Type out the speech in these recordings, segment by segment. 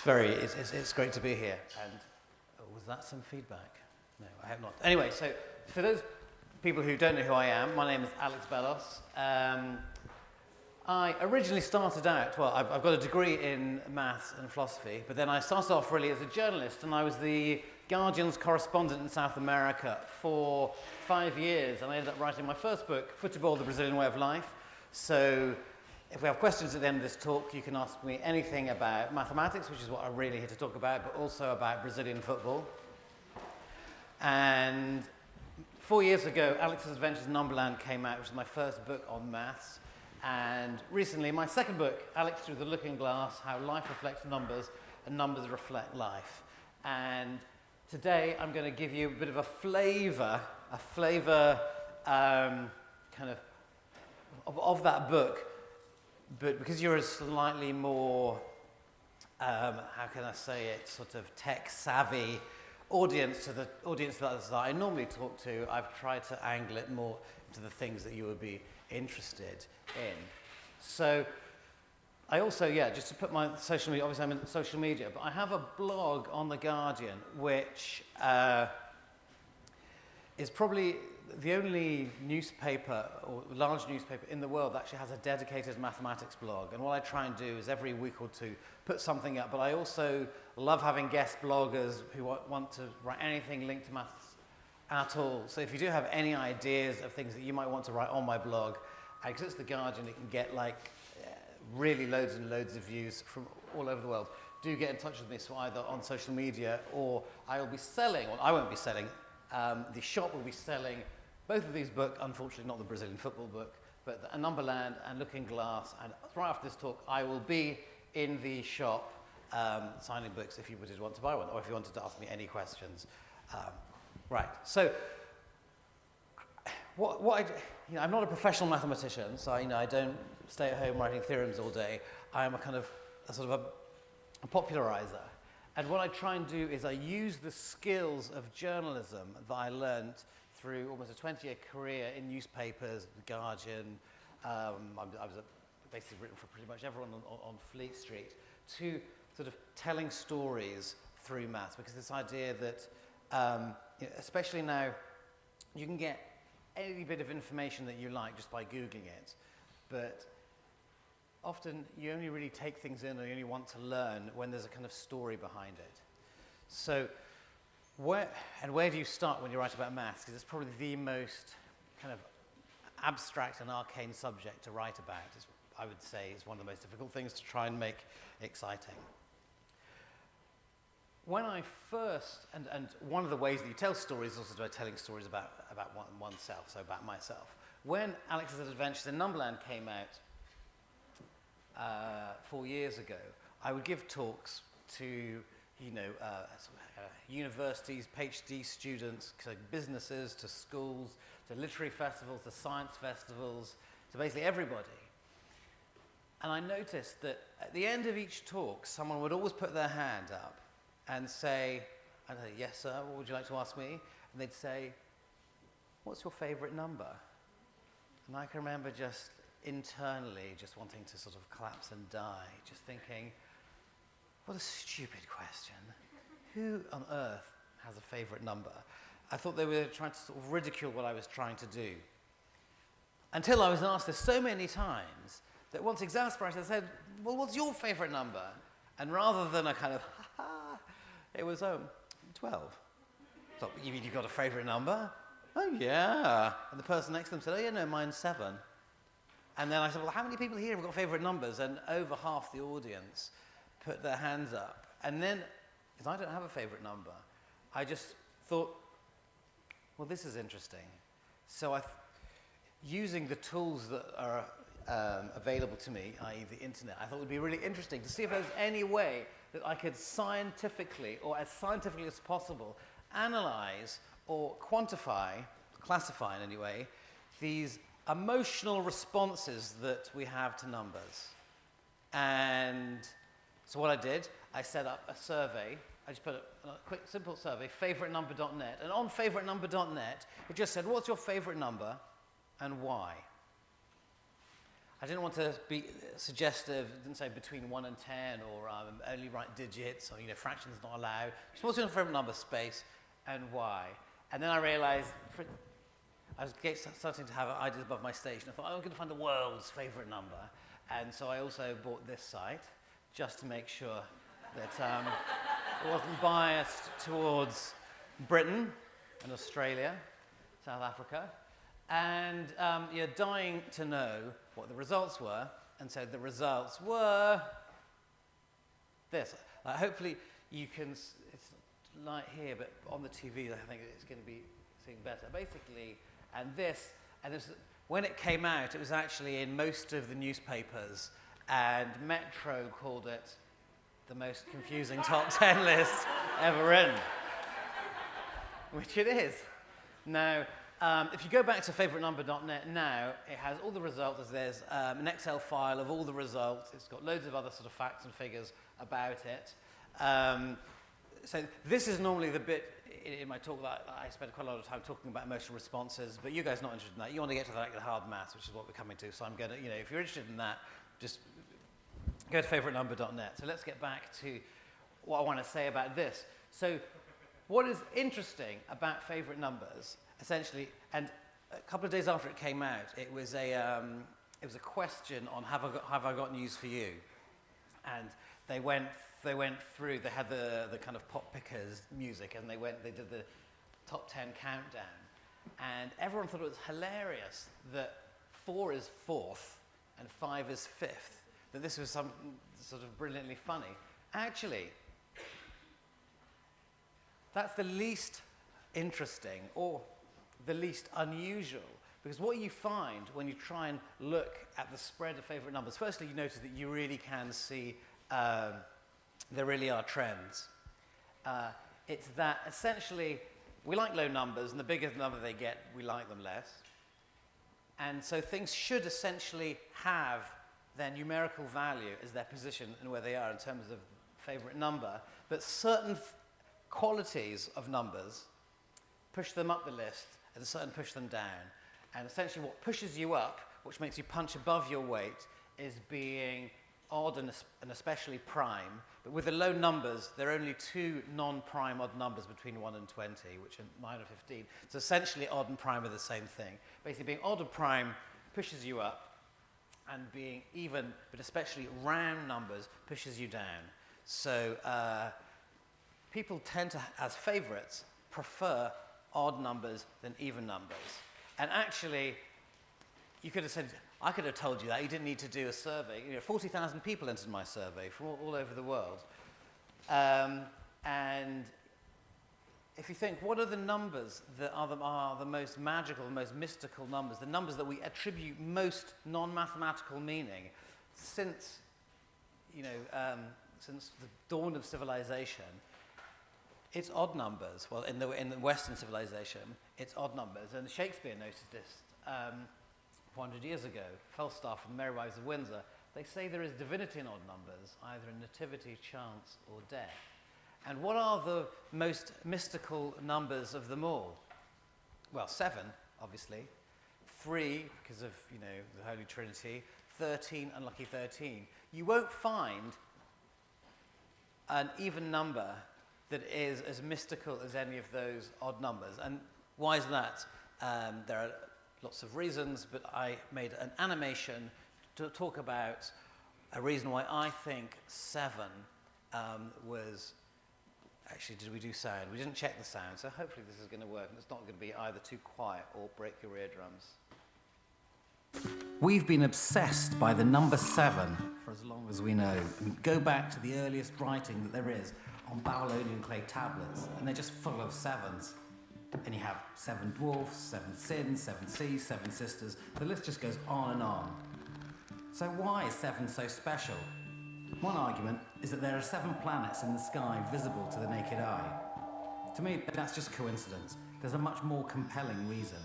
It's very, it's, it's, it's great to be here. And oh, was that some feedback? No, I have not. Anyway, so for those people who don't know who I am, my name is Alex Bellos. Um, I originally started out, well, I've, I've got a degree in maths and philosophy, but then I started off really as a journalist, and I was the Guardian's correspondent in South America for five years, and I ended up writing my first book, Football, The Brazilian Way of Life. So if we have questions at the end of this talk, you can ask me anything about mathematics, which is what I'm really here to talk about, but also about Brazilian football. And four years ago, Alex's Adventures in Numberland came out, which is my first book on maths. And recently, my second book, Alex Through the Looking Glass, How Life Reflects Numbers and Numbers Reflect Life. And today, I'm going to give you a bit of a flavor, a flavor um, kind of, of, of that book but because you're a slightly more, um, how can I say it, sort of tech savvy audience to the audience that I normally talk to, I've tried to angle it more to the things that you would be interested in. So I also, yeah, just to put my social media, obviously I'm in social media, but I have a blog on The Guardian which uh, is probably the only newspaper or large newspaper in the world that actually has a dedicated mathematics blog. And what I try and do is every week or two put something up. But I also love having guest bloggers who want to write anything linked to maths at all. So if you do have any ideas of things that you might want to write on my blog, because it's The Guardian, it can get like uh, really loads and loads of views from all over the world. Do get in touch with me, so either on social media or I will be selling, well, I won't be selling, um, the shop will be selling both of these books, unfortunately not the Brazilian football book, but A Numberland and Looking Glass. And right after this talk, I will be in the shop um, signing books if you would want to buy one, or if you wanted to ask me any questions. Um, right, so what, what I, you know, I'm not a professional mathematician, so I, you know, I don't stay at home writing theorems all day. I am a kind of a sort of a, a popularizer. And what I try and do is I use the skills of journalism that I learned through almost a 20-year career in newspapers, The Guardian, um, I was basically written for pretty much everyone on, on, Fleet Street, to sort of telling stories through maths, because this idea that, um, you know, especially now, you can get any bit of information that you like just by Googling it, but often you only really take things in or you only want to learn when there's a kind of story behind it. So where, and where do you start when you write about maths? Because it's probably the most kind of abstract and arcane subject to write about. It's, I would say is one of the most difficult things to try and make exciting. When I first, and, and one of the ways that you tell stories is also by telling stories about, about one, oneself, so about myself. When Alex's Adventures in Numberland came out uh, four years ago, I would give talks to, you know, uh, Uh, universities, PhD students, to businesses, to schools, to literary festivals, to science festivals, to basically everybody. And I noticed that at the end of each talk, someone would always put their hand up and say, say, yes, sir, what would you like to ask me? And they'd say, what's your favorite number? And I can remember just internally just wanting to sort of collapse and die, just thinking, what a stupid question who on earth has a favorite number? I thought they were trying to sort of ridicule what I was trying to do. Until I was asked this so many times that once exasperated, I said, well, what's your favorite number? And rather than a kind of, ha ha, it was, um, 12. So, you mean you've got a favorite number? Oh, yeah. And the person next to them said, oh, yeah, no, mine's seven. And then I said, well, how many people here have got favorite numbers? And over half the audience put their hands up. And then because I don't have a favorite number. I just thought, well, this is interesting. So I, using the tools that are um, available to me, i.e. the internet, I thought it would be really interesting to see if there's any way that I could scientifically, or as scientifically as possible, analyze or quantify, classify in any way, these emotional responses that we have to numbers. And so what I did, I set up a survey I just put a, a quick, simple survey, favouritenumber.net. And on favouritenumber.net, it just said, what's your favourite number and why? I didn't want to be suggestive, didn't say between 1 and 10 or um, only write digits or, you know, fractions not allowed. Just what's your favorite number space and why? And then I realized for, I was starting to have ideas above my station. I thought, oh, I'm going to find the world's favorite number. And so I also bought this site just to make sure that um, wasn't biased towards Britain and Australia, South Africa. And um, you're dying to know what the results were. And so the results were this. Uh, hopefully you can, it's light here, but on the TV I think it's going to be seeing better. Basically, and this, and this, when it came out, it was actually in most of the newspapers, and Metro called it the most confusing top 10 list ever written, which it is. Now, um, if you go back to favouritenumber.net now, it has all the results. There's um, an Excel file of all the results. It's got loads of other sort of facts and figures about it. Um, so this is normally the bit in, in my talk that I spend quite a lot of time talking about emotional responses, but you guys are not interested in that. You want to get to the, like, the hard maths, which is what we're coming to. So I'm going to, you know, if you're interested in that, just go to favouritenumber.net. So let's get back to what I want to say about this. So what is interesting about favourite numbers, essentially, and a couple of days after it came out, it was a, um, it was a question on have I, got, have I got news for you? And they went, they went through, they had the, the kind of pop pickers music, and they went, they did the top 10 countdown. And everyone thought it was hilarious that four is fourth and five is fifth that this was some sort of brilliantly funny. Actually, that's the least interesting or the least unusual. Because what you find when you try and look at the spread of favorite numbers, firstly, you notice that you really can see um, there really are trends. Uh, it's that essentially we like low numbers, and the bigger the number they get, we like them less. And so things should essentially have their numerical value is their position and where they are in terms of favorite number, but certain qualities of numbers push them up the list and certain push them down. And essentially what pushes you up, which makes you punch above your weight, is being odd and, and especially prime. But with the low numbers, there are only two non-prime odd numbers between 1 and 20, which are 9 or 15. So essentially odd and prime are the same thing. Basically being odd or prime pushes you up, and being even, but especially round numbers, pushes you down. So uh, people tend to, as favorites, prefer odd numbers than even numbers. And actually, you could have said, I could have told you that. You didn't need to do a survey. You know, 40,000 people entered my survey from all, all over the world. Um, and if you think, what are the numbers that are the, are the most magical, the most mystical numbers, the numbers that we attribute most non-mathematical meaning since, you know, um, since the dawn of civilization, it's odd numbers. Well, in the, in the Western civilization, it's odd numbers. And Shakespeare noticed this um, 400 years ago. Falstaff and the Merry Wives of Windsor, they say there is divinity in odd numbers, either in nativity, chance, or death. And what are the most mystical numbers of them all? Well, seven, obviously. Three, because of, you know, the Holy Trinity. 13, unlucky 13. You won't find an even number that is as mystical as any of those odd numbers. And why is that? Um, there are lots of reasons, but I made an animation to talk about a reason why I think seven um, was actually, did we do sound? We didn't check the sound, so hopefully this is going to work. And it's not going to be either too quiet or break your eardrums. We've been obsessed by the number seven for as long as we know. And go back to the earliest writing that there is on Babylonian clay tablets, and they're just full of sevens. And you have seven dwarfs, seven sins, seven seas, seven sisters. The list just goes on and on. So why is seven so special? One argument is that there are seven planets in the sky visible to the naked eye. To me, that's just coincidence. There's a much more compelling reason.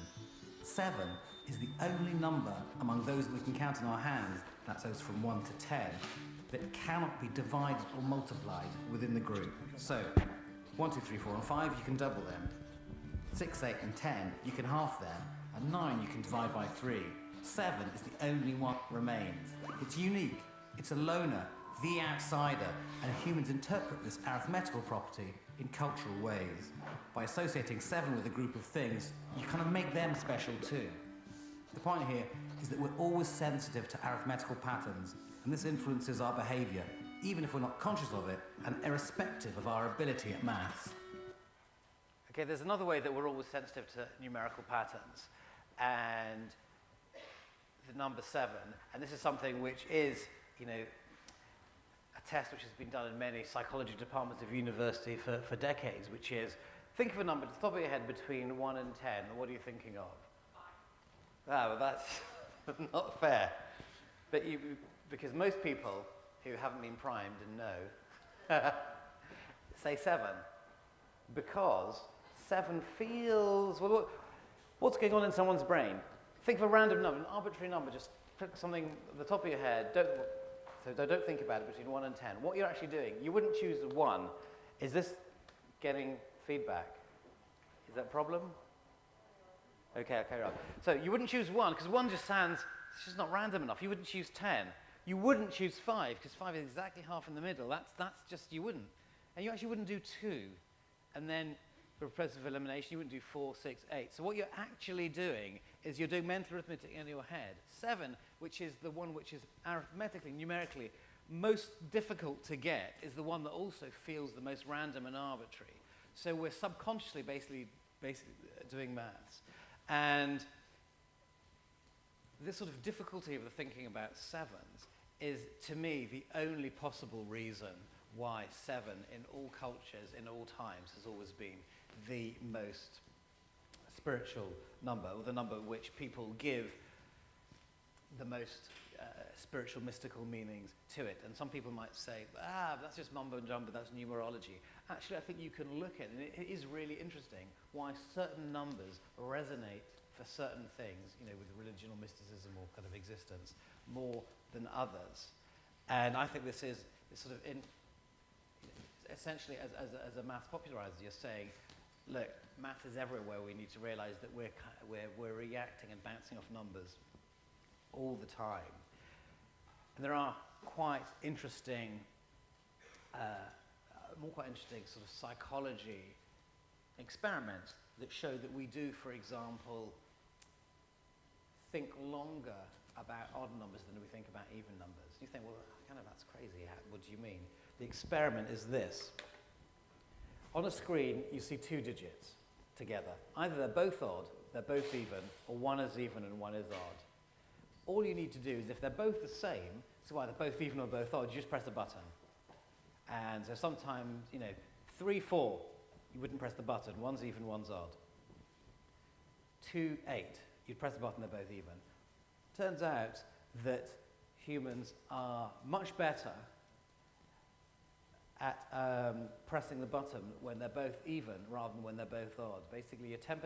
Seven is the only number among those we can count in our hands, that's those from 1 to 10, that cannot be divided or multiplied within the group. So, 1, 2, 3, 4 and 5, you can double them. 6, 8 and 10, you can half them. And 9, you can divide by 3. seven is the only one that remains. It's unique, it's a loner, the outsider, and humans interpret this arithmetical property in cultural ways. By associating seven with a group of things, you kind of make them special too. The point here is that we're always sensitive to arithmetical patterns, and this influences our behaviour, even if we're not conscious of it, and irrespective of our ability at maths. Okay, there's another way that we're always sensitive to numerical patterns, and the number seven, and this is something which is, you know, test which has been done in many psychology departments of university for, for decades, which is think of a number at the top of your head between 1 and 10. What are you thinking of? Ah, well, that's not fair. But you, because most people who haven't been primed and know say 7. Because 7 feels. Well, what, what's going on in someone's brain? Think of a random number, an arbitrary number, just pick something at the top of your head. Don't, so don't think about it between 1 and 10. What you're actually doing, you wouldn't choose 1. Is this getting feedback? Is that a problem? Okay, okay, right. So you wouldn't choose 1 because 1 just sounds, it's just not random enough. You wouldn't choose 10. You wouldn't choose 5 because 5 is exactly half in the middle. That's, that's just, you wouldn't. And you actually wouldn't do 2. And then for process elimination, you wouldn't do 4, 6, 8. So what you're actually doing is you're doing mental arithmetic in your head. 7, which is the one which is arithmetically, numerically, most difficult to get, is the one that also feels the most random and arbitrary. So we're subconsciously basically, basically uh, doing maths. And this sort of difficulty of the thinking about sevens is, to me, the only possible reason why seven in all cultures, in all times, has always been the most spiritual number, or the number which people give the most uh, spiritual, mystical meanings to it. And some people might say, ah, that's just mumbo jumbo, that's numerology. Actually, I think you can look at it, and it is really interesting why certain numbers resonate for certain things, you know, with religion or mysticism or kind of existence, more than others. And I think this is sort of in, essentially, as, as, as a math popularizer, you're saying, look, math is everywhere. We need to realize that we're, we're, we're reacting and bouncing off numbers all the time. And there are quite interesting, uh, more quite interesting sort of psychology experiments that show that we do, for example, think longer about odd numbers than we think about even numbers. You think, well, kind of that's crazy. what do you mean? The experiment is this. On a screen, you see two digits together. Either they're both odd, they're both even, or one is even and one is odd. All you need to do is if they're both the same, so either both even or both odd, you just press a button. And so sometimes, you know, 3, 4, you wouldn't press the button. One's even, one's odd. 2, 8, you'd press the button, they're both even. Turns out that humans are much better at um, pressing the button when they're both even rather than when they're both odd. Basically, you're 10%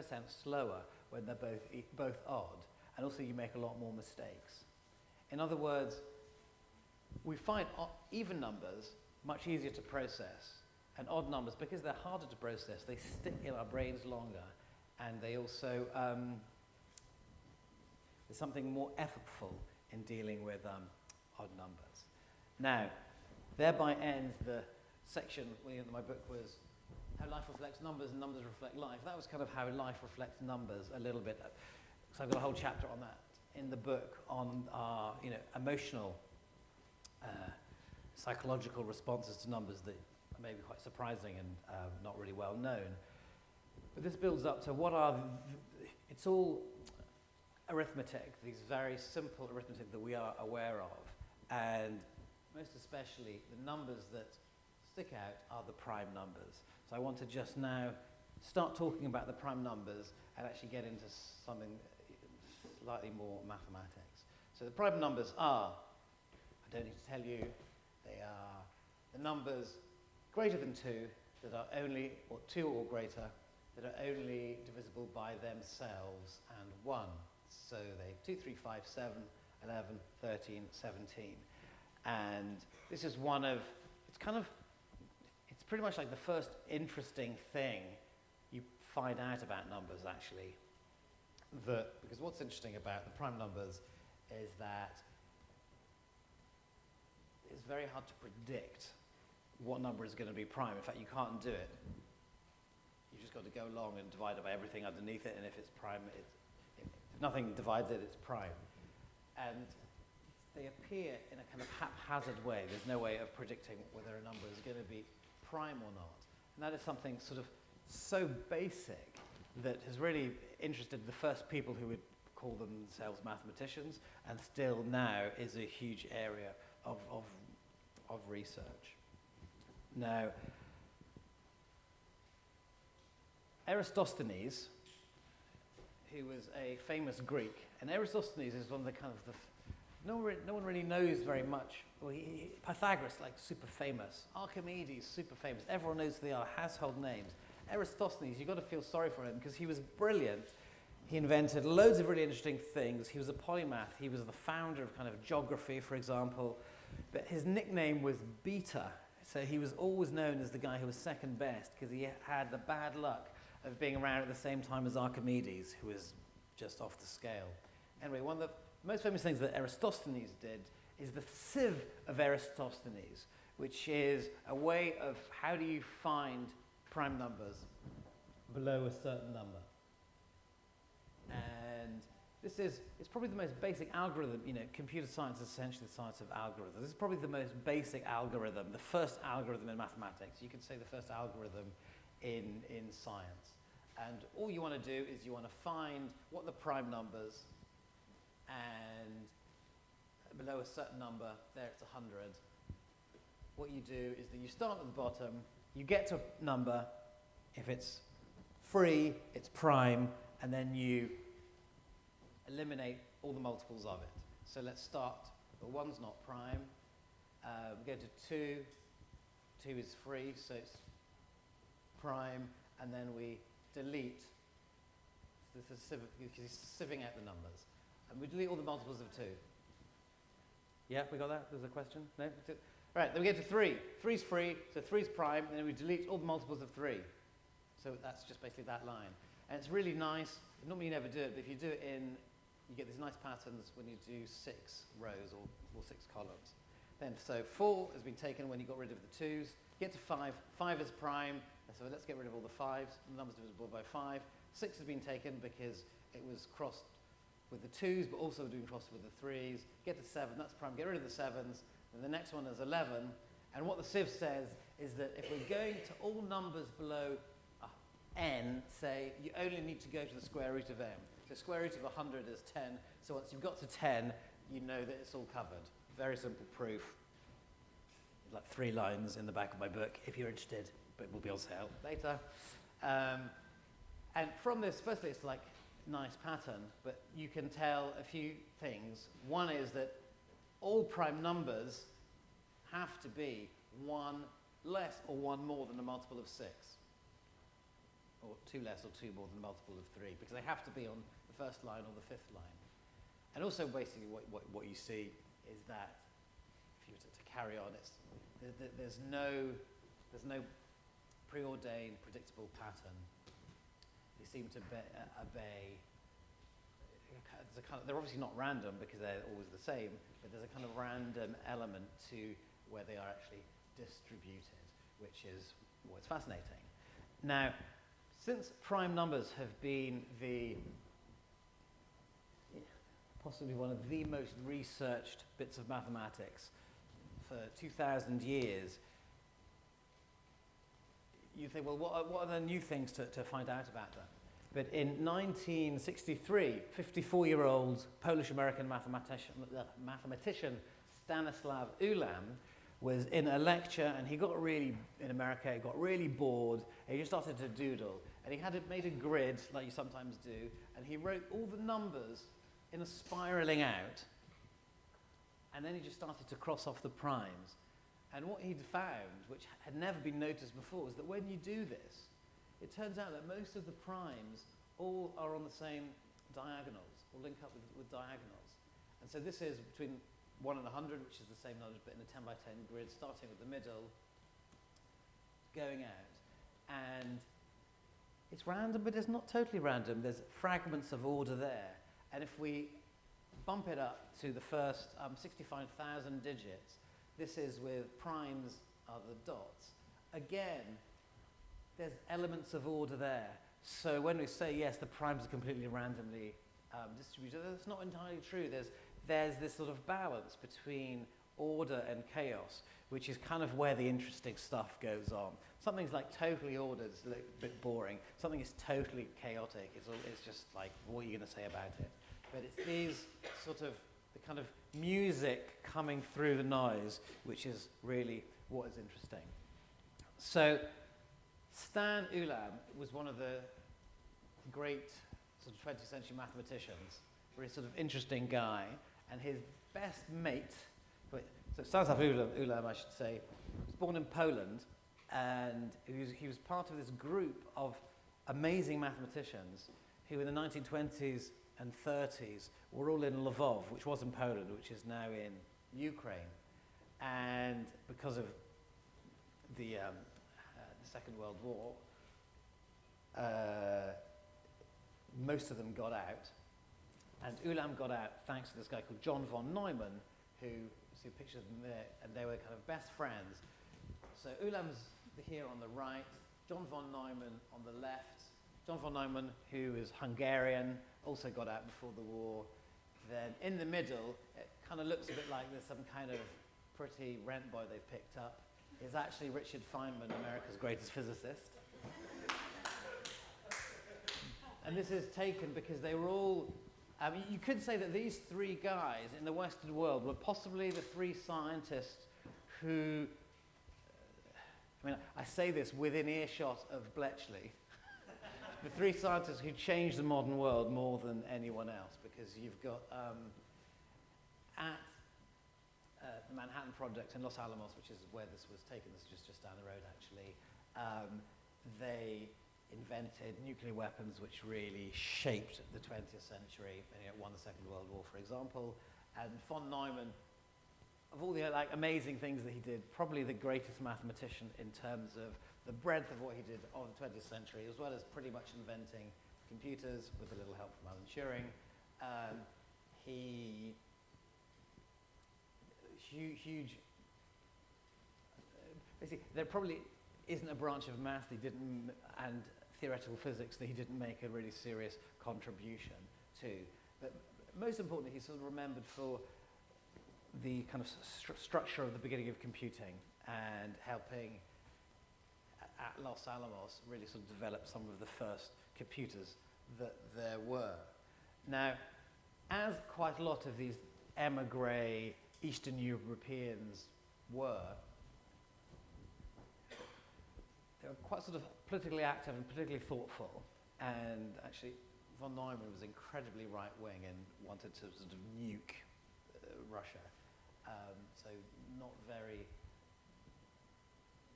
slower when they're both, e both odd, and also you make a lot more mistakes. In other words, we find even numbers much easier to process, and odd numbers, because they're harder to process, they stick in our brains longer, and they also, um, there's something more effortful in dealing with um, odd numbers. Now, thereby ends the section in my book was how life reflects numbers and numbers reflect life. That was kind of how life reflects numbers a little bit. So I've got a whole chapter on that in the book on our you know, emotional, uh, psychological responses to numbers that are maybe quite surprising and um, not really well known. But this builds up to what are, it's all arithmetic, these very simple arithmetic that we are aware of. And most especially the numbers that stick out are the prime numbers. So I want to just now start talking about the prime numbers and actually get into something slightly more mathematics. So the prime numbers are, I don't need to tell you, they are the numbers greater than 2 that are only, or 2 or greater, that are only divisible by themselves and 1. So they 2, 3, 5, 7, 11, 13, 17. And this is one of, it's kind of it's pretty much like the first interesting thing you find out about numbers, actually. That, because what's interesting about the prime numbers is that it's very hard to predict what number is going to be prime. In fact, you can't do it. You've just got to go along and divide it by everything underneath it, and if it's prime, it's, if nothing divides it, it's prime. And they appear in a kind of haphazard way. There's no way of predicting whether a number is going to be prime or not. And that is something sort of so basic that has really interested the first people who would call themselves mathematicians and still now is a huge area of, of, of research. Now, Eratosthenes, who was a famous Greek, and Eratosthenes is one of the kind of the, no, one, no one really knows very much. Well, he, Pythagoras, like super famous. Archimedes, super famous. Everyone knows they are household names. Eratosthenes, you've got to feel sorry for him because he was brilliant. He invented loads of really interesting things. He was a polymath. He was the founder of kind of geography, for example. But his nickname was Beta. So he was always known as the guy who was second best because he had the bad luck of being around at the same time as Archimedes, who was just off the scale. Anyway, one of the most famous things that Eratosthenes did is the sieve of Eratosthenes, which is a way of how do you find prime numbers below a certain number. And this is, it's probably the most basic algorithm, you know, computer science is essentially the science of algorithms. This is probably the most basic algorithm, the first algorithm in mathematics. You could say the first algorithm in, in science. And all you want to do is you want to find what the prime numbers and below a certain number, there it's 100. What you do is that you start at the bottom, you get to a number, if it's free, it's prime, and then you eliminate all the multiples of it. So let's start, the one's not prime. Uh, we go to two, two is free, so it's prime, and then we delete, this is sieving out the numbers. And we delete all the multiples of two. Yeah, we got that? There's a question? No? Right, then we get to three. 3 is free, so 3 is prime, and then we delete all the multiples of three. So that's just basically that line. And it's really nice. Normally you never do it, but if you do it in, you get these nice patterns when you do six rows or, or six columns. Then, so four has been taken when you got rid of the twos. Get to five. Five is prime. So let's get rid of all the fives. The numbers divisible by five. Six has been taken because it was crossed with the twos, but also doing crossed with the threes. Get to seven. That's prime. Get rid of the sevens. And the next one is 11. And what the sieve says is that if we're going to all numbers below n, say, you only need to go to the square root of m. The square root of 100 is 10. So once you've got to 10, you know that it's all covered. Very simple proof. Like three lines in the back of my book, if you're interested, but we'll be on sale later. Um, and from this, firstly, it's like nice pattern, but you can tell a few things. One is that all prime numbers have to be one less or one more than a multiple of 6. Or 2 less or 2 more than a multiple of 3, because they have to be on the first line or the fifth line. And also basically what, what, what you see is that, if you were to, to carry on, it's, there, there's, no, there's no preordained predictable pattern. They seem to be, uh, obey kind of, they're obviously not random because they're always the same, but there's a kind of random element to where they are actually distributed, which is what's fascinating. Now, since prime numbers have been the possibly one of the most researched bits of mathematics for 2,000 years, you think, well, what are, what are the new things to, to find out about them? But in 1963, 54-year-old Polish-American mathematician, uh, mathematician Stanislav Ulam was in a lecture and he got really, in America, he got really bored and he just started to doodle. And he had made a grid, like you sometimes do, and he wrote all the numbers in a spiraling out. And then he just started to cross off the primes. And what he'd found, which had never been noticed before, was that when you do this, it turns out that most of the primes all are on the same diagonals, or link up with, with diagonals. And so this is between 1 and 100, which is the same knowledge, but in a 10 by 10 grid, starting with the middle, going out. And it's random, but it's not totally random. There's fragments of order there. And if we bump it up to the first um, 65,000 digits, this is with primes are the dots. Again, there's elements of order there. So when we say, yes, the primes are completely randomly um, distributed, that's not entirely true. There's, there's this sort of balance between order and chaos, which is kind of where the interesting stuff goes on. Something's like totally ordered, it's a bit boring. Something is totally chaotic, it's, all, it's just like, what are you going to say about it? But it's these sort of, the kind of music coming through the noise, which is really what is interesting. So Stan Ulam was one of the great sort of 20th century mathematicians, very sort of interesting guy, and his best mate, so Stanislav Ulam, Ulam, I should say, was born in Poland, and he was, he was part of this group of amazing mathematicians who in the 1920s and 30s were all in Lvov, which was in Poland, which is now in Ukraine. And because of the, um, the Second World War, uh, most of them got out. And Ulam got out thanks to this guy called John von Neumann, who, see a picture of them there, and they were kind of best friends. So Ulam's here on the right, John von Neumann on the left. John von Neumann, who is Hungarian, also got out before the war. Then in the middle, it kind of looks a bit like there's some kind of pretty rent boy they've picked up, is actually Richard Feynman, America's greatest physicist. and this is taken because they were all, I mean, you could say that these three guys in the Western world were possibly the three scientists who, I mean, I say this within earshot of Bletchley, the three scientists who changed the modern world more than anyone else because you've got um, at the Manhattan Project in Los Alamos, which is where this was taken, this is just, just down the road actually, um, they invented nuclear weapons which really shaped the 20th century and you know, won the Second World War, for example. And von Neumann, of all the like amazing things that he did, probably the greatest mathematician in terms of the breadth of what he did of the 20th century, as well as pretty much inventing computers with a little help from Alan Turing. Um, he, huge, uh, huge basically, there probably isn't a branch of maths that he didn't, and theoretical physics that he didn't make a really serious contribution to. But most importantly, he's sort of remembered for the kind of stru structure of the beginning of computing and helping at Los Alamos really sort of develop some of the first computers that there were. Now, as quite a lot of these emigre Eastern Europeans were, they were quite sort of politically active and politically thoughtful. And actually, von Neumann was incredibly right-wing and wanted to sort of nuke uh, Russia. Um, so not very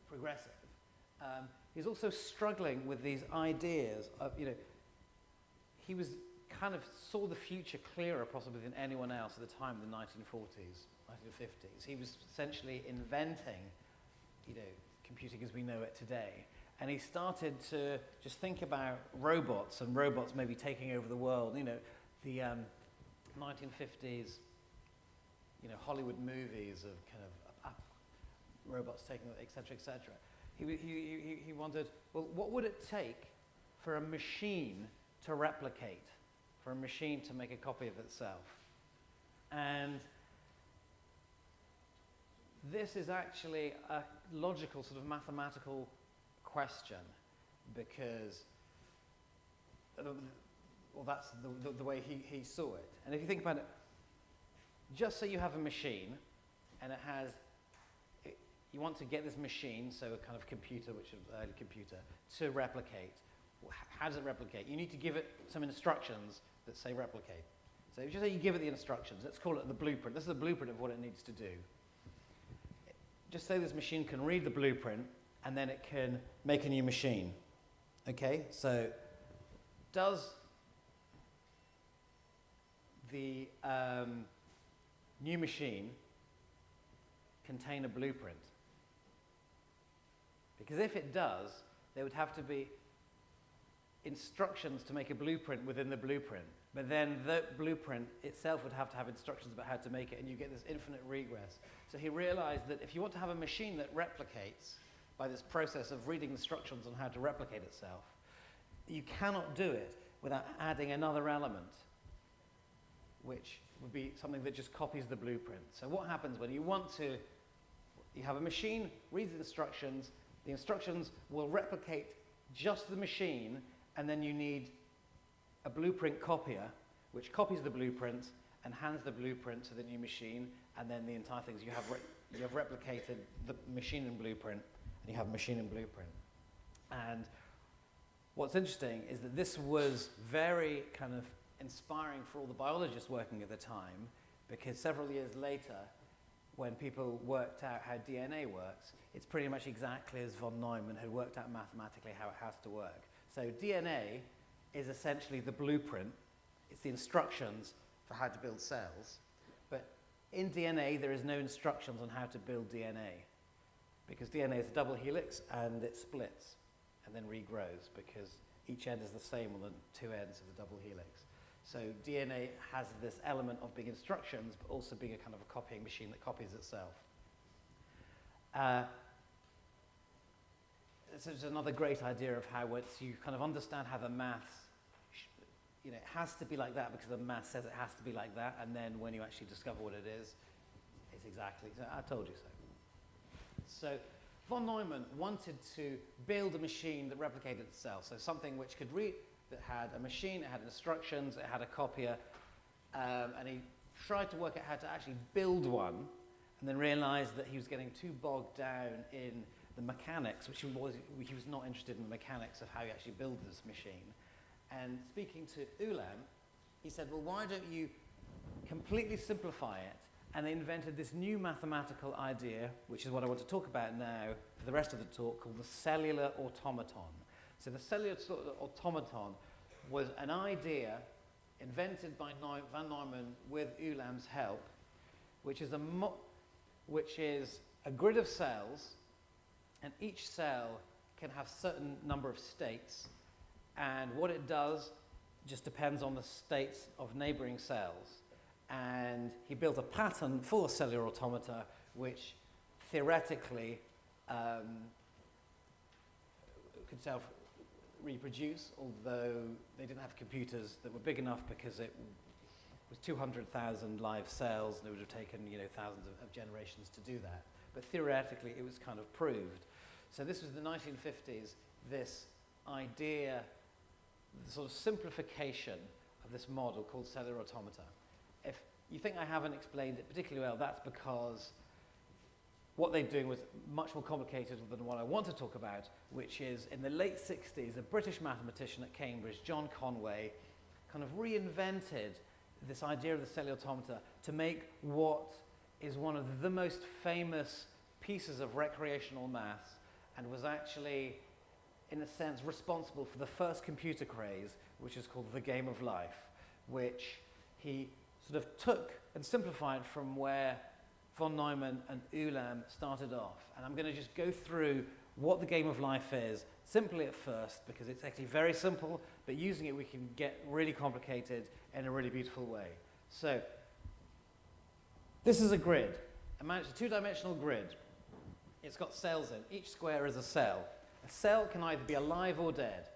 progressive. Um, he's also struggling with these ideas of, you know, he was kind of saw the future clearer possibly than anyone else at the time in the 1940s, 1950s. He was essentially inventing, you know, computing as we know it today. And he started to just think about robots and robots maybe taking over the world. You know, the um, 1950s, you know, Hollywood movies of kind of uh, robots taking, et cetera, et cetera. He, he, he, he wondered, well, what would it take for a machine to replicate, for a machine to make a copy of itself? And this is actually a logical sort of mathematical question because uh, well that's the, the, the, way he, he saw it. And if you think about it just so you have a machine and it has it, you want to get this machine so a kind of computer which is early computer to replicate. How does it replicate? You need to give it some instructions that say replicate. So if you say you give it the instructions let's call it the blueprint. This is the blueprint of what it needs to do just say this machine can read the blueprint and then it can make a new machine. Okay, so does the um, new machine contain a blueprint? Because if it does, there would have to be instructions to make a blueprint within the blueprint. But then the blueprint itself would have to have instructions about how to make it, and you get this infinite regress. So he realized that if you want to have a machine that replicates by this process of reading instructions on how to replicate itself, you cannot do it without adding another element, which would be something that just copies the blueprint. So what happens when you want to, you have a machine, reads the instructions, the instructions will replicate just the machine, and then you need a blueprint copier, which copies the blueprint and hands the blueprint to the new machine, and then the entire thing. you have, you have replicated the machine and blueprint, and you have machine and blueprint. And what's interesting is that this was very kind of inspiring for all the biologists working at the time, because several years later, when people worked out how DNA works, it's pretty much exactly as von Neumann had worked out mathematically how it has to work. So DNA is essentially the blueprint. It's the instructions for how to build cells. But in DNA, there is no instructions on how to build DNA because DNA is a double helix and it splits and then regrows because each end is the same on the two ends of the double helix. So DNA has this element of being instructions, but also being a kind of a copying machine that copies itself. Uh, so it's another great idea of how once you kind of understand how the maths you know, it has to be like that because the math says it has to be like that, and then when you actually discover what it is, it's exactly, I told you so. So von Neumann wanted to build a machine that replicated itself, so something which could read, that had a machine, it had instructions, it had a copier, um, and he tried to work out how to actually build one, and then realized that he was getting too bogged down in the mechanics, which he was, he was not interested in the mechanics of how you actually build this machine. And speaking to Ulam, he said, well, why don't you completely simplify it? And they invented this new mathematical idea, which is what I want to talk about now for the rest of the talk, called the cellular automaton. So the cellular automaton was an idea invented by von Neumann with Ulam's help, which is a, which is a grid of cells, and each cell can have certain number of states, and what it does just depends on the states of neighboring cells. And he built a pattern for cellular automata which theoretically um, could self reproduce, although they didn't have computers that were big enough because it was 200,000 live cells and it would have taken you know, thousands of, of generations to do that. But theoretically, it was kind of proved. So this was the 1950s, this idea the sort of simplification of this model called cellular automata. If you think I haven't explained it particularly well, that's because what they're doing was much more complicated than what I want to talk about, which is in the late 60s, a British mathematician at Cambridge, John Conway, kind of reinvented this idea of the cellular automata to make what is one of the most famous pieces of recreational maths and was actually in a sense, responsible for the first computer craze, which is called the game of life, which he sort of took and simplified from where von Neumann and Ulam started off. And I'm going to just go through what the game of life is, simply at first, because it's actually very simple, but using it we can get really complicated in a really beautiful way. So, this is a grid, a two-dimensional grid. It's got cells in. Each square is a cell. A cell can either be alive or dead.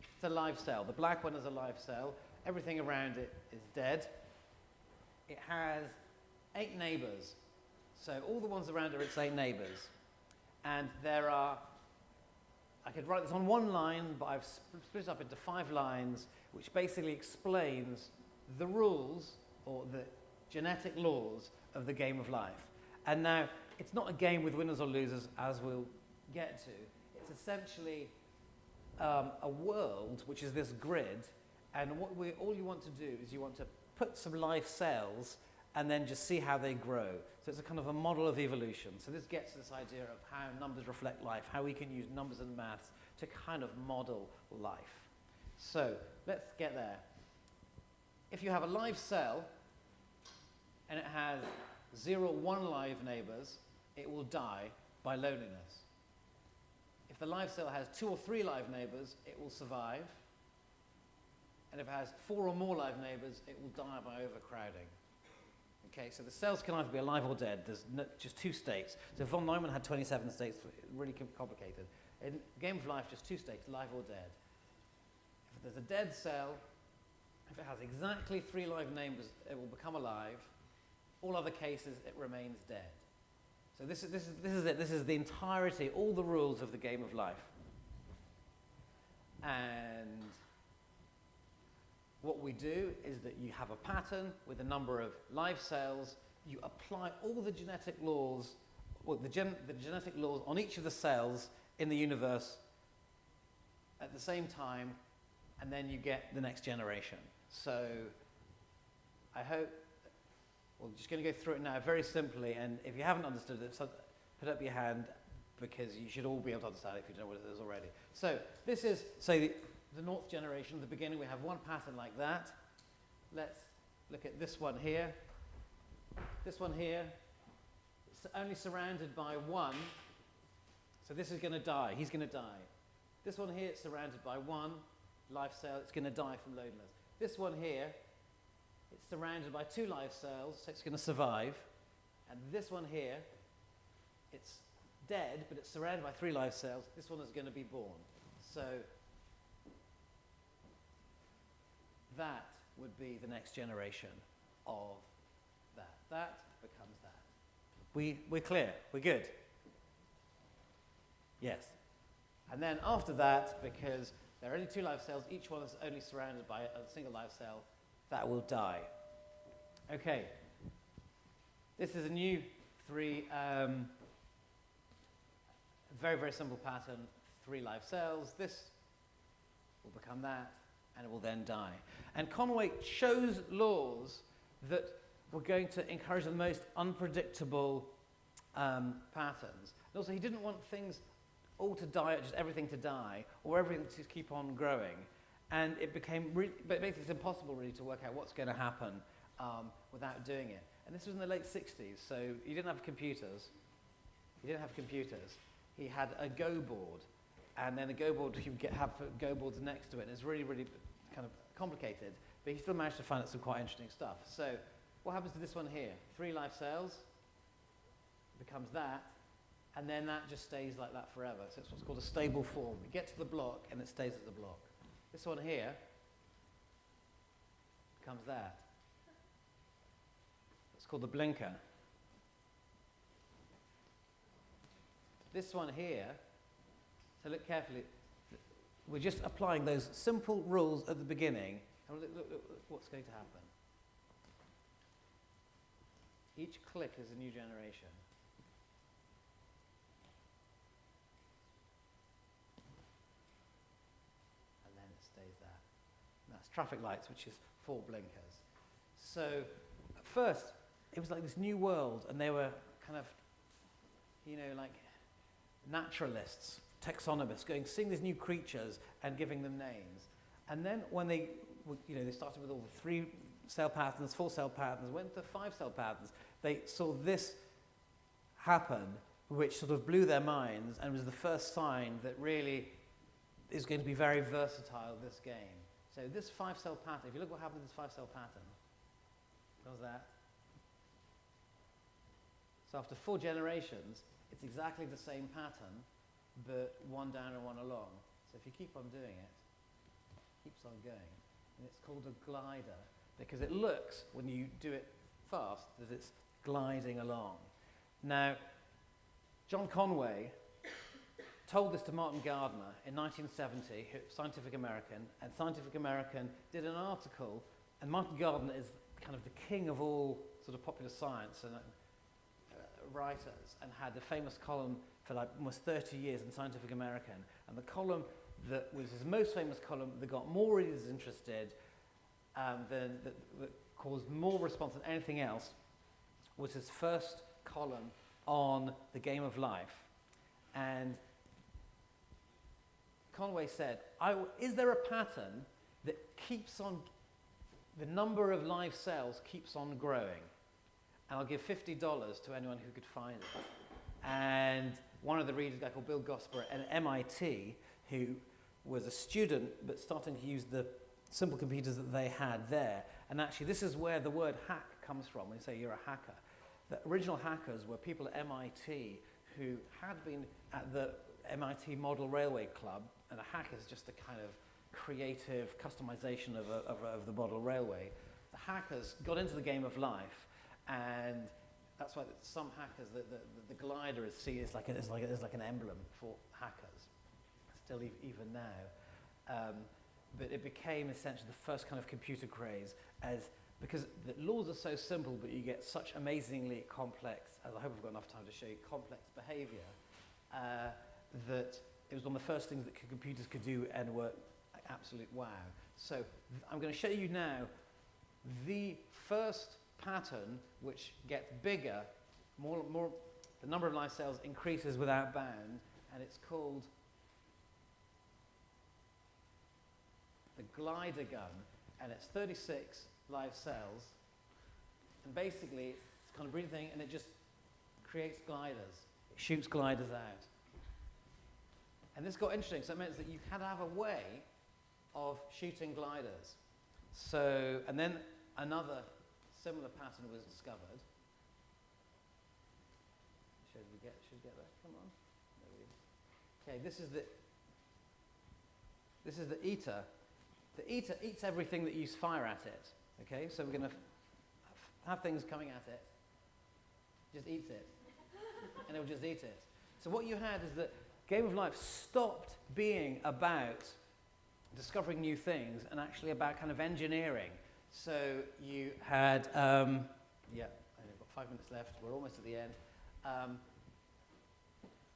It's a live cell. The black one is a live cell. Everything around it is dead. It has eight neighbors. So all the ones around it, it's eight neighbors. And there are, I could write this on one line, but I've split it up into five lines, which basically explains the rules or the genetic laws of the game of life. And now, it's not a game with winners or losers, as we'll get to essentially um, a world which is this grid, and what we, all you want to do is you want to put some live cells and then just see how they grow. So it's a kind of a model of evolution. So this gets to this idea of how numbers reflect life, how we can use numbers and maths to kind of model life. So let's get there. If you have a live cell and it has zero, one live neighbors, it will die by loneliness the live cell has two or three live neighbors, it will survive. and if it has four or more live neighbours, it will die by overcrowding. Okay, so the cells can either be alive or dead. There's no, just two states. So von Neumann had 27 states, really complicated. In Game of Life, just two states, live or dead. If there's a dead cell, if it has exactly three live neighbours, it will become alive. All other cases, it remains dead. So this is, this, is, this is it. This is the entirety, all the rules of the game of life. And what we do is that you have a pattern with a number of live cells. You apply all the genetic laws, well, the, gen, the genetic laws on each of the cells in the universe at the same time, and then you get the next generation. So I hope we're just going to go through it now very simply, and if you haven't understood it, put up your hand because you should all be able to understand it if you don't know what it is already. So this is, say, the, the north generation, at the beginning we have one pattern like that. Let's look at this one here. This one here, it's only surrounded by one. So this is going to die. He's going to die. This one here, it's surrounded by one life cell. It's going to die from loneliness. This one here, it's surrounded by two live cells, so it's going to survive. And this one here, it's dead, but it's surrounded by three live cells. This one is going to be born. So that would be the next generation of that. That becomes that. We, we're clear. We're good. Yes. And then after that, because there are only two live cells, each one is only surrounded by a single live cell, that will die. Okay. This is a new three, um, very, very simple pattern, three live cells. This will become that, and it will then die. And Conway chose laws that were going to encourage the most unpredictable um, patterns. And also, he didn't want things all to die, just everything to die, or everything to keep on growing. And it became, really, but basically it's impossible really to work out what's going to happen um, without doing it. And this was in the late 60s, so he didn't have computers. He didn't have computers. He had a Go board, and then the Go board, he would get, have Go boards next to it. And it's really, really kind of complicated, but he still managed to find out some quite interesting stuff. So what happens to this one here? Three life cells becomes that, and then that just stays like that forever. So it's what's called a stable form. It gets to the block, and it stays at the block. This one here becomes that. It's called the blinker. This one here, so look carefully, we're just applying those simple rules at the beginning, and look, look, look, look what's going to happen. Each click is a new generation. And then it stays there. And that's traffic lights, which is four blinkers. So at first, it was like this new world, and they were kind of, you know, like naturalists, taxonomists, going, seeing these new creatures and giving them names. And then when they, you know, they started with all the three cell patterns, four cell patterns, went to five cell patterns, they saw this happen, which sort of blew their minds and was the first sign that really is going to be very versatile, this game. So this five cell pattern, if you look what happened to this five cell pattern, what was that? So after four generations, it's exactly the same pattern, but one down and one along. So if you keep on doing it, it keeps on going. And it's called a glider because it looks, when you do it fast, that it's gliding along. Now, John Conway told this to Martin Gardner in 1970, Scientific American, and Scientific American did an article, and Martin Gardner is kind of the king of all sort of popular science and uh, writers, and had a famous column for like almost 30 years in Scientific American, and the column that was his most famous column that got more readers interested, um, than, that, that caused more response than anything else, was his first column on the game of life. And Conway said, is there a pattern that keeps on, the number of live cells keeps on growing? And I'll give $50 to anyone who could find it. And one of the readers, a guy called Bill Gosper at MIT, who was a student but starting to use the simple computers that they had there. And actually, this is where the word hack comes from. When you say you're a hacker, the original hackers were people at MIT who had been at the MIT Model Railway Club, and a hack is just a kind of creative customization of, a, of, a, of the model railway. The hackers got into the game of life, and that's why some hackers, the, the, the glider is seen as like, a, like, as like an emblem for hackers, still e even now. Um, but it became essentially the first kind of computer craze as because the laws are so simple, but you get such amazingly complex, as I hope I've got enough time to show you, complex behavior, uh, that it was one of the first things that computers could do and were absolute wow. So I'm going to show you now the first pattern which gets bigger, more, more, the number of live cells increases without bound, and it's called the glider gun, and it's 36 live cells, and basically it's kind of breathing thing, and it just creates gliders. It shoots gliders out. And this got interesting, so it meant that you had to have a way of shooting gliders. So, and then another similar pattern was discovered. Should we get, should we get that? Come on. Okay, this is the, this is the eater. The eater eats everything that you fire at it. Okay, so we're going to have things coming at it. Just eats it. and it'll just eat it. So what you had is that Game of Life stopped being about discovering new things and actually about kind of engineering. So you had, um, yeah, I've got five minutes left. We're almost at the end. Um,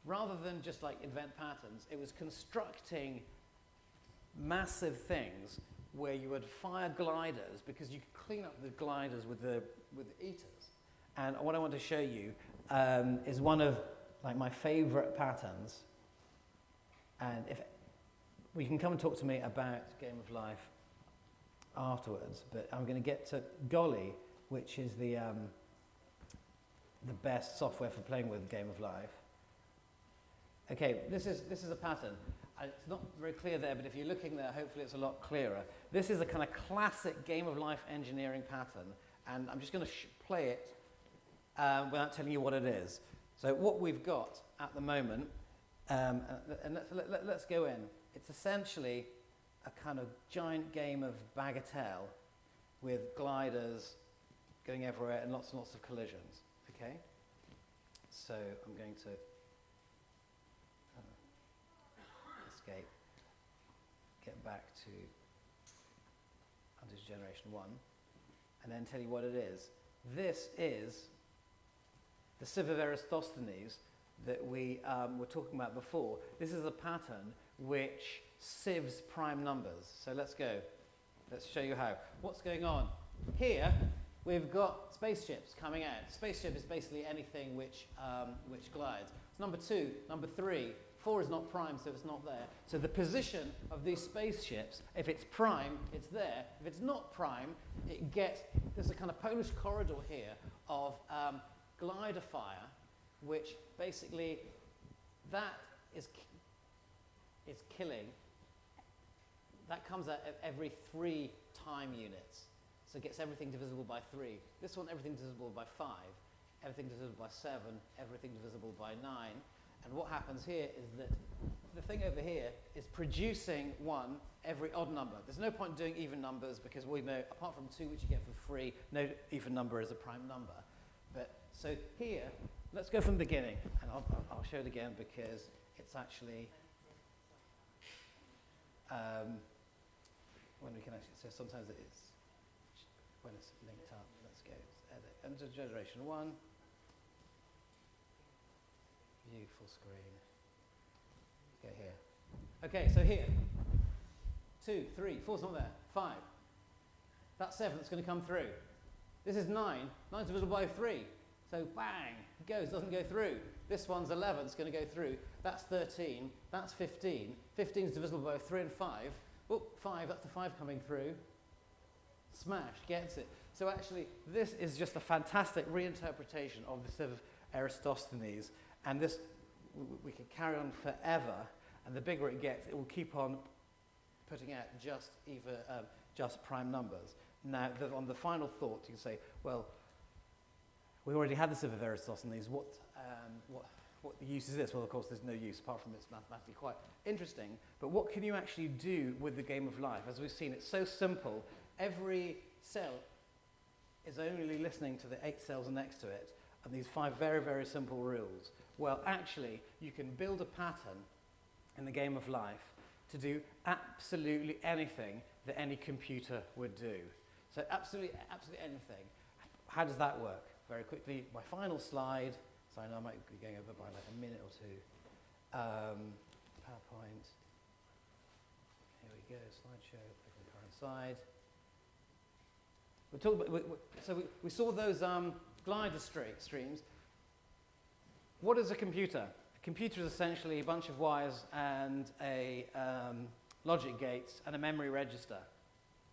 rather than just like invent patterns, it was constructing massive things where you would fire gliders because you could clean up the gliders with the, with the eaters. And what I want to show you um, is one of like my favorite patterns. And if we can come and talk to me about Game of Life afterwards, but I'm going to get to Golly, which is the, um, the best software for playing with Game of Life. Okay, this is, this is a pattern. It's not very clear there, but if you're looking there, hopefully it's a lot clearer. This is a kind of classic game of life engineering pattern, and I'm just going to play it um, without telling you what it is. So what we've got at the moment, um, and let's, let, let us go in. It's essentially a kind of giant game of bagatelle with gliders going everywhere and lots and lots of collisions. Okay? So I'm going to escape, get back to under generation one, and then tell you what it is. This is the sieve of Eratosthenes that we um, were talking about before. This is a pattern which sieves prime numbers. So let's go. Let's show you how. What's going on? Here, we've got spaceships coming out. Spaceship is basically anything which, um, which glides. It's number two. Number three, Four is not prime, so it's not there. So the position of these spaceships, if it's prime, it's there. If it's not prime, it gets, there's a kind of Polish corridor here of um, glider fire, which basically, that is, is killing. That comes out every three time units. So it gets everything divisible by three. This one, everything divisible by five, everything divisible by seven, everything divisible by nine. And what happens here is that the thing over here is producing one every odd number. There's no point doing even numbers because we know, apart from two, which you get for free, no even number is a prime number. But so here, let's go from the beginning, and I'll, I'll show it again because it's actually um, when we can actually. So sometimes it's when it's linked up. Let's go edit. Enter generation one. View full screen. Go here. Okay, so here. Two, three, four's not there. Five. That's seven that's going to come through. This is nine. Nine's divisible by three. So bang, it goes, doesn't go through. This one's 11, it's going to go through. That's 13, that's 15. 15 is divisible by 3 and 5. Oh, 5, that's the 5 coming through. Smash, gets it. So actually, this is just a fantastic reinterpretation of the sort of Eratosthenes and this, we, could carry on forever, and the bigger it gets, it will keep on putting out just either um, just prime numbers. Now, on the final thought, you can say, well, we already had the sieve of Eratosthenes. What, um, what, what the use is this? Well, of course, there's no use apart from it's mathematically quite interesting. But what can you actually do with the game of life? As we've seen, it's so simple. Every cell is only listening to the eight cells next to it and these five very, very simple rules. Well, actually, you can build a pattern in the game of life to do absolutely anything that any computer would do. So absolutely, absolutely anything. How does that work? Very quickly, my final slide. So I know I might be going over by like a minute or two. Um, PowerPoint. Here we go, slideshow, click on current slide. We talked about, we, we, so we, we saw those um, glider streams. What is a computer? A computer is essentially a bunch of wires and a um, logic gates and a memory register.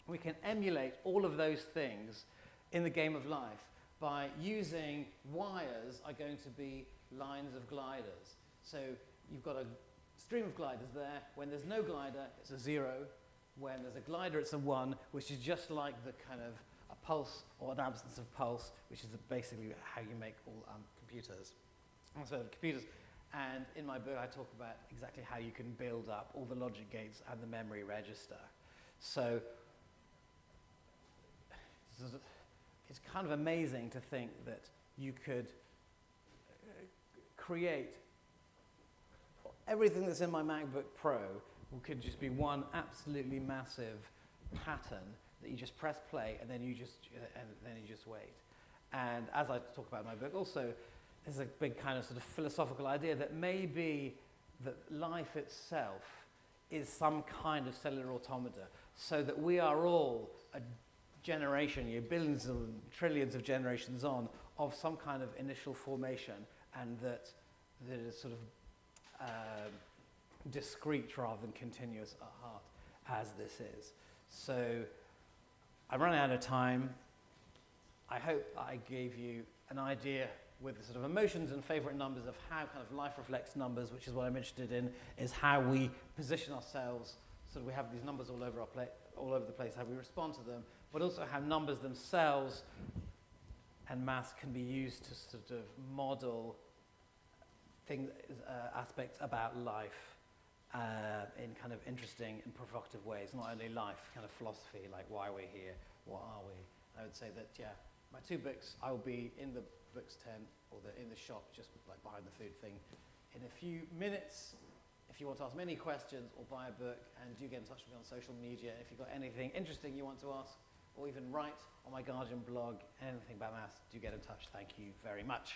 We can emulate all of those things in the game of life by using wires are going to be lines of gliders. So you've got a stream of gliders there. When there's no glider, it's a zero. When there's a glider, it's a one, which is just like the kind of a pulse or an absence of pulse, which is basically how you make all um, computers. So computers, and in my book I talk about exactly how you can build up all the logic gates and the memory register. So it's kind of amazing to think that you could uh, create everything that's in my MacBook Pro could just be one absolutely massive pattern that you just press play and then you just and then you just wait. And as I talk about in my book, also there's a big kind of sort of philosophical idea that maybe that life itself is some kind of cellular automata, so that we are all a generation, you know, billions and trillions of generations on, of some kind of initial formation, and that that is sort of uh, discrete rather than continuous at heart, as this is. So I'm running out of time. I hope I gave you an idea with the sort of emotions and favorite numbers of how kind of life reflects numbers, which is what I'm interested in, is how we position ourselves. So we have these numbers all over, our pla- all over the place, how we respond to them, but also how numbers themselves and maths can be used to sort of model things, uh, aspects about life uh, in kind of interesting and provocative ways, not only life, kind of philosophy, like why we're here, what are we. I would say that, yeah, my two books, I will be in the books tent or the, in the shop, just like behind the food thing, in a few minutes. If you want to ask me any questions or buy a book, and do get in touch with me on social media. If you've got anything interesting you want to ask, or even write on my Guardian blog, anything about maths, do get in touch. Thank you very much.